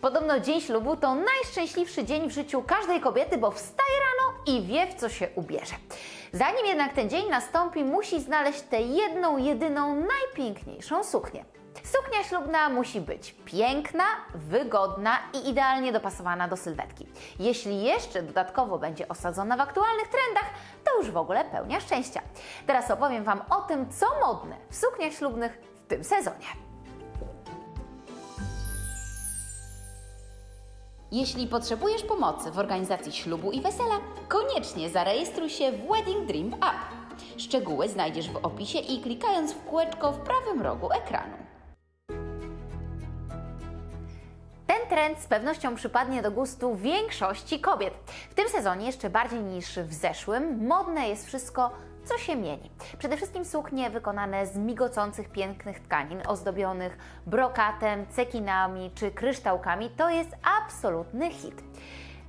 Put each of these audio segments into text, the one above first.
Podobno dzień ślubu to najszczęśliwszy dzień w życiu każdej kobiety, bo wstaje rano i wie, w co się ubierze. Zanim jednak ten dzień nastąpi, musi znaleźć tę jedną, jedyną, najpiękniejszą suknię. Suknia ślubna musi być piękna, wygodna i idealnie dopasowana do sylwetki. Jeśli jeszcze dodatkowo będzie osadzona w aktualnych trendach, to już w ogóle pełnia szczęścia. Teraz opowiem Wam o tym, co modne w sukniach ślubnych w tym sezonie. Jeśli potrzebujesz pomocy w organizacji ślubu i wesela, koniecznie zarejestruj się w Wedding Dream App. Szczegóły znajdziesz w opisie i klikając w kółeczko w prawym rogu ekranu. Ten trend z pewnością przypadnie do gustu większości kobiet. W tym sezonie jeszcze bardziej niż w zeszłym modne jest wszystko, co się mieni. Przede wszystkim suknie wykonane z migocących pięknych tkanin, ozdobionych brokatem, cekinami czy kryształkami to jest absolutny hit.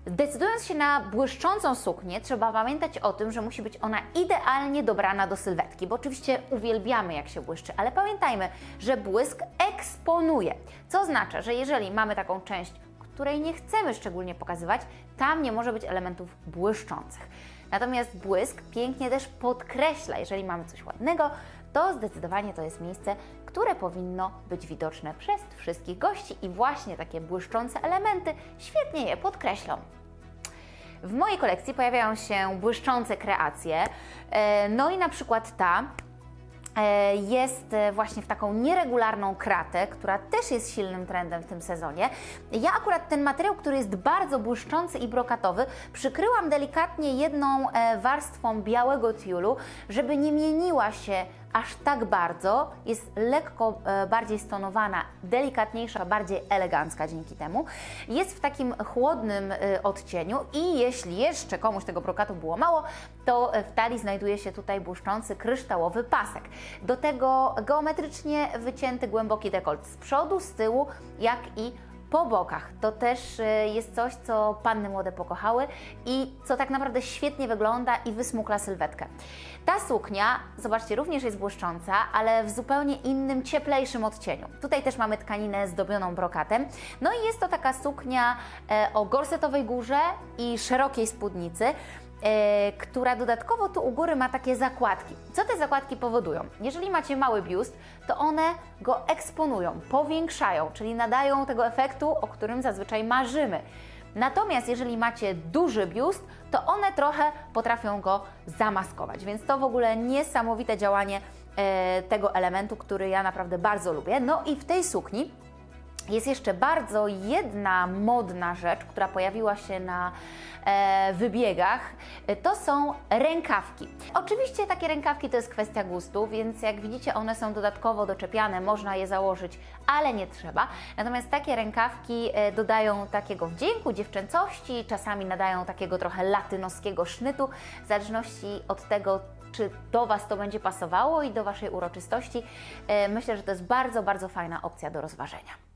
Decydując się na błyszczącą suknię, trzeba pamiętać o tym, że musi być ona idealnie dobrana do sylwetki, bo oczywiście uwielbiamy jak się błyszczy, ale pamiętajmy, że błysk eksponuje, co oznacza, że jeżeli mamy taką część, której nie chcemy szczególnie pokazywać, tam nie może być elementów błyszczących. Natomiast błysk pięknie też podkreśla, jeżeli mamy coś ładnego, to zdecydowanie to jest miejsce, które powinno być widoczne przez wszystkich gości i właśnie takie błyszczące elementy świetnie je podkreślą. W mojej kolekcji pojawiają się błyszczące kreacje, e, no i na przykład ta jest e, właśnie w taką nieregularną kratę, która też jest silnym trendem w tym sezonie. Ja akurat ten materiał, który jest bardzo błyszczący i brokatowy, przykryłam delikatnie jedną warstwą białego tiulu, żeby nie mieniła się aż tak bardzo, jest lekko e, bardziej stonowana, delikatniejsza, bardziej elegancka dzięki temu. Jest w takim chłodnym e, odcieniu i jeśli jeszcze komuś tego brokatu było mało, to w talii znajduje się tutaj błyszczący kryształowy pasek. Do tego geometrycznie wycięty głęboki dekolt z przodu, z tyłu, jak i po bokach. To też e, jest coś, co panny młode pokochały i co tak naprawdę świetnie wygląda i wysmukla sylwetkę. Ta suknia, zobaczcie, również jest błyszcząca, ale w zupełnie innym, cieplejszym odcieniu. Tutaj też mamy tkaninę zdobioną brokatem. No i jest to taka suknia e, o gorsetowej górze i szerokiej spódnicy. E, która dodatkowo tu u góry ma takie zakładki. Co te zakładki powodują? Jeżeli macie mały biust, to one go eksponują, powiększają, czyli nadają tego efektu, o którym zazwyczaj marzymy. Natomiast jeżeli macie duży biust, to one trochę potrafią go zamaskować, więc to w ogóle niesamowite działanie e, tego elementu, który ja naprawdę bardzo lubię. No i w tej sukni jest jeszcze bardzo jedna modna rzecz, która pojawiła się na e, wybiegach. To są rękawki. Oczywiście takie rękawki to jest kwestia gustu, więc jak widzicie one są dodatkowo doczepiane, można je założyć, ale nie trzeba. Natomiast takie rękawki e, dodają takiego wdzięku, dziewczęcości, czasami nadają takiego trochę latynoskiego sznytu, w zależności od tego, czy do Was to będzie pasowało i do Waszej uroczystości. E, myślę, że to jest bardzo, bardzo fajna opcja do rozważenia.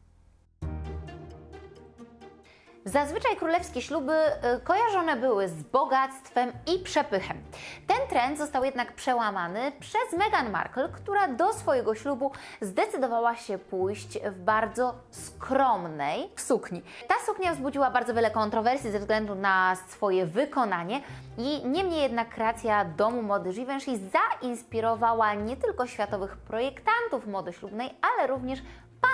Zazwyczaj królewskie śluby y, kojarzone były z bogactwem i przepychem. Ten trend został jednak przełamany przez Meghan Markle, która do swojego ślubu zdecydowała się pójść w bardzo skromnej sukni. Ta suknia wzbudziła bardzo wiele kontrowersji ze względu na swoje wykonanie i niemniej jednak kreacja domu mody Givenchy zainspirowała nie tylko światowych projektantów mody ślubnej, ale również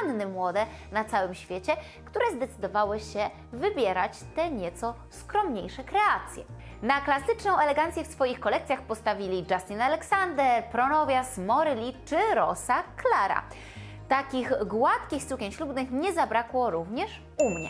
panny młode na całym świecie, które zdecydowały się wybierać te nieco skromniejsze kreacje. Na klasyczną elegancję w swoich kolekcjach postawili Justin Alexander, Pronovias, Moryli czy Rosa Clara. Takich gładkich sukien ślubnych nie zabrakło również u mnie.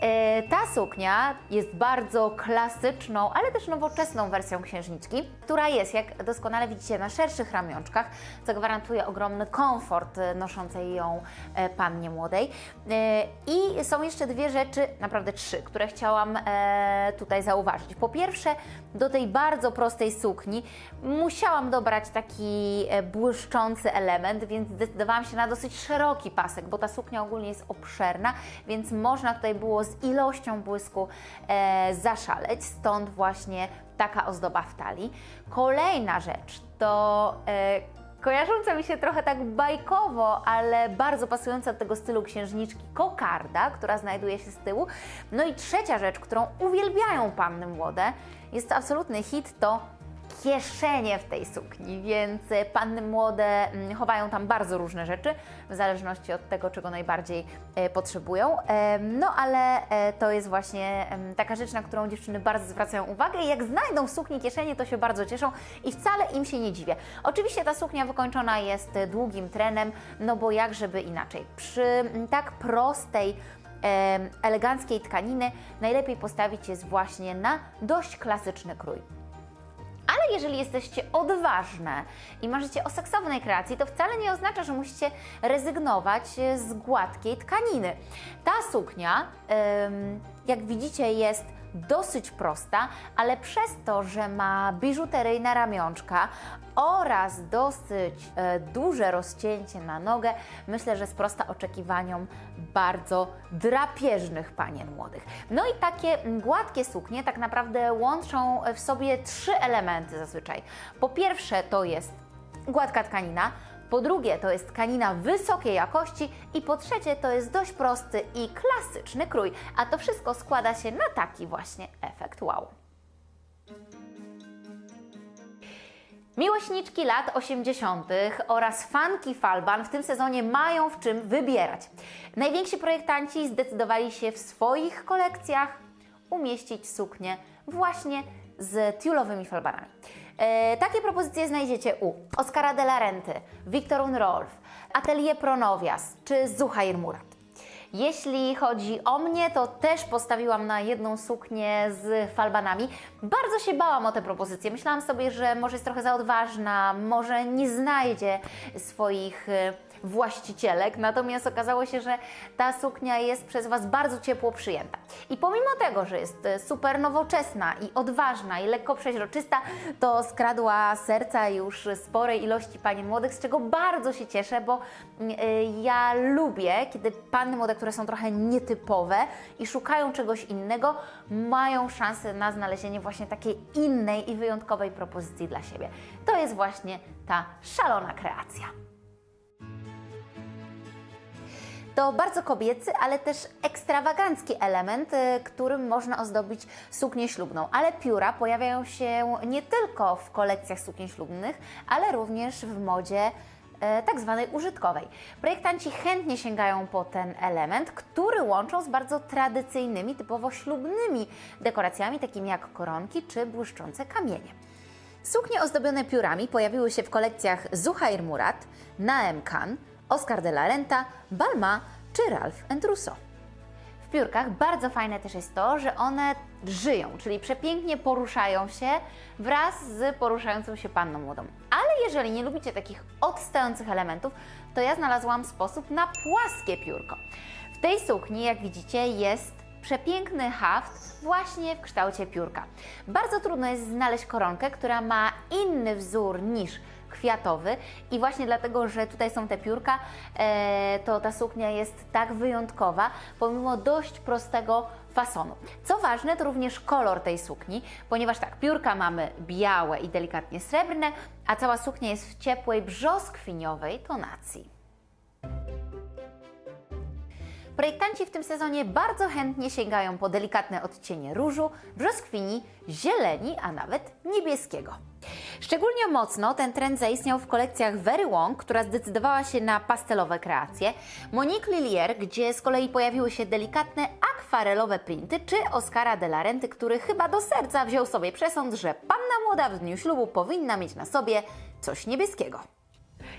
E, ta suknia jest bardzo klasyczną, ale też nowoczesną wersją księżniczki, która jest, jak doskonale widzicie, na szerszych ramionczkach, co gwarantuje ogromny komfort noszącej ją e, pannie młodej. E, I są jeszcze dwie rzeczy, naprawdę trzy, które chciałam tutaj zauważyć. Po pierwsze, do tej bardzo prostej sukni musiałam dobrać taki błyszczący element, więc zdecydowałam się na dosyć szeroki pasek, bo ta suknia ogólnie jest obszerna, więc można tutaj było z ilością błysku e, zaszaleć, stąd właśnie taka ozdoba w talii. Kolejna rzecz to e, kojarząca mi się trochę tak bajkowo, ale bardzo pasująca do tego stylu księżniczki kokarda, która znajduje się z tyłu. No i trzecia rzecz, którą uwielbiają panny młode, jest to absolutny hit, to kieszenie w tej sukni, więc e, panny młode mm, chowają tam bardzo różne rzeczy, w zależności od tego, czego najbardziej e, potrzebują. No ale e, to jest właśnie taka rzecz, na którą dziewczyny bardzo zwracają uwagę i jak znajdą w sukni kieszenie, to się bardzo cieszą i wcale im się nie dziwię. Oczywiście ta suknia wykończona jest długim trenem, no bo jak żeby inaczej. Przy tak prostej eleganckiej tkaniny najlepiej postawić jest właśnie na dość klasyczny krój. Ale jeżeli jesteście odważne i marzycie o seksownej kreacji, to wcale nie oznacza, że musicie rezygnować e, z gładkiej tkaniny. Ta suknia, jak widzicie, jest dosyć prosta, ale przez to, że ma biżuteryjne ramionczka oraz dosyć e, duże rozcięcie na nogę, myślę, że sprosta oczekiwaniom bardzo drapieżnych panien młodych. No i takie gładkie suknie tak naprawdę łączą w sobie trzy elementy zazwyczaj. Po pierwsze to jest gładka tkanina, po drugie to jest tkanina wysokiej jakości i po trzecie to jest dość prosty i klasyczny krój, a to wszystko składa się na taki właśnie efekt wow. Miłośniczki lat 80. oraz fanki Falban w tym sezonie mają w czym wybierać. Najwięksi projektanci zdecydowali się w swoich kolekcjach umieścić suknie właśnie z tiulowymi falbanami. E, takie propozycje znajdziecie u Oscara de la Renty, Victor Unrolf, Atelier Pronovias czy Zuhair Murat. Jeśli chodzi o mnie, to też postawiłam na jedną suknię z falbanami. Bardzo się bałam o tę propozycję. Myślałam sobie, że może jest trochę za odważna, może nie znajdzie swoich e, właścicielek, natomiast okazało się, że ta suknia jest przez Was bardzo ciepło przyjęta. I pomimo tego, że jest e, super nowoczesna i odważna i lekko przeźroczysta, to skradła serca już sporej ilości panien młodych, z czego bardzo się cieszę, bo mm, e, ja lubię, kiedy panny młode, które są trochę nietypowe i szukają czegoś innego, mają szansę na znalezienie właśnie takiej innej i wyjątkowej propozycji dla siebie. To jest właśnie ta szalona kreacja. To bardzo kobiecy, ale też ekstrawagancki element, y, którym można ozdobić suknię ślubną. Ale pióra pojawiają się nie tylko w kolekcjach sukien ślubnych, ale również w modzie e, tak zwanej użytkowej. Projektanci chętnie sięgają po ten element, który łączą z bardzo tradycyjnymi, typowo ślubnymi dekoracjami, takimi jak koronki czy błyszczące kamienie. Suknie ozdobione piórami pojawiły się w kolekcjach Zuhair Murat, Naem Khan, Oscar de la Renta, Balma czy Ralph Rousseau. W piórkach bardzo fajne też jest to, że one żyją, czyli przepięknie poruszają się wraz z poruszającą się panną młodą. Ale jeżeli nie lubicie takich odstających elementów, to ja znalazłam sposób na płaskie piórko. W tej sukni, jak widzicie, jest przepiękny haft właśnie w kształcie piórka. Bardzo trudno jest znaleźć koronkę, która ma inny wzór niż kwiatowy i właśnie dlatego, że tutaj są te piórka, e, to ta suknia jest tak wyjątkowa, pomimo dość prostego fasonu. Co ważne, to również kolor tej sukni, ponieważ tak, piórka mamy białe i delikatnie srebrne, a cała suknia jest w ciepłej brzoskwiniowej tonacji. Projektanci w tym sezonie bardzo chętnie sięgają po delikatne odcienie różu, brzoskwini, zieleni, a nawet niebieskiego. Szczególnie mocno ten trend zaistniał w kolekcjach Very Wong, która zdecydowała się na pastelowe kreacje, Monique Lillier, gdzie z kolei pojawiły się delikatne akwarelowe printy, czy Oscara de la Renty, który chyba do serca wziął sobie przesąd, że panna młoda w dniu ślubu powinna mieć na sobie coś niebieskiego.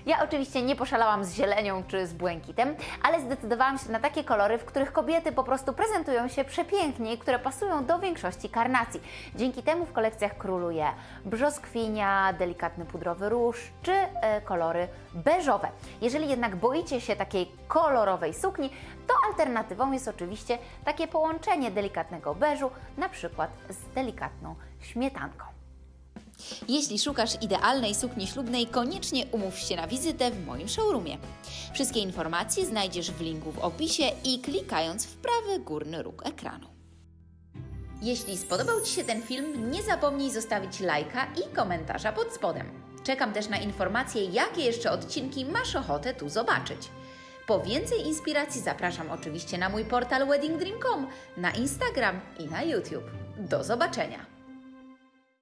Ja oczywiście nie poszalałam z zielenią czy z błękitem, ale zdecydowałam się na takie kolory, w których kobiety po prostu prezentują się przepięknie i które pasują do większości karnacji. Dzięki temu w kolekcjach króluje brzoskwinia, delikatny pudrowy róż czy e, kolory beżowe. Jeżeli jednak boicie się takiej kolorowej sukni, to alternatywą jest oczywiście takie połączenie delikatnego beżu, na przykład z delikatną śmietanką. Jeśli szukasz idealnej sukni ślubnej, koniecznie umów się na wizytę w moim showroomie. Wszystkie informacje znajdziesz w linku w opisie i klikając w prawy górny róg ekranu. Jeśli spodobał Ci się ten film, nie zapomnij zostawić lajka i komentarza pod spodem. Czekam też na informacje, jakie jeszcze odcinki masz ochotę tu zobaczyć. Po więcej inspiracji zapraszam oczywiście na mój portal weddingdream.com, na Instagram i na YouTube. Do zobaczenia!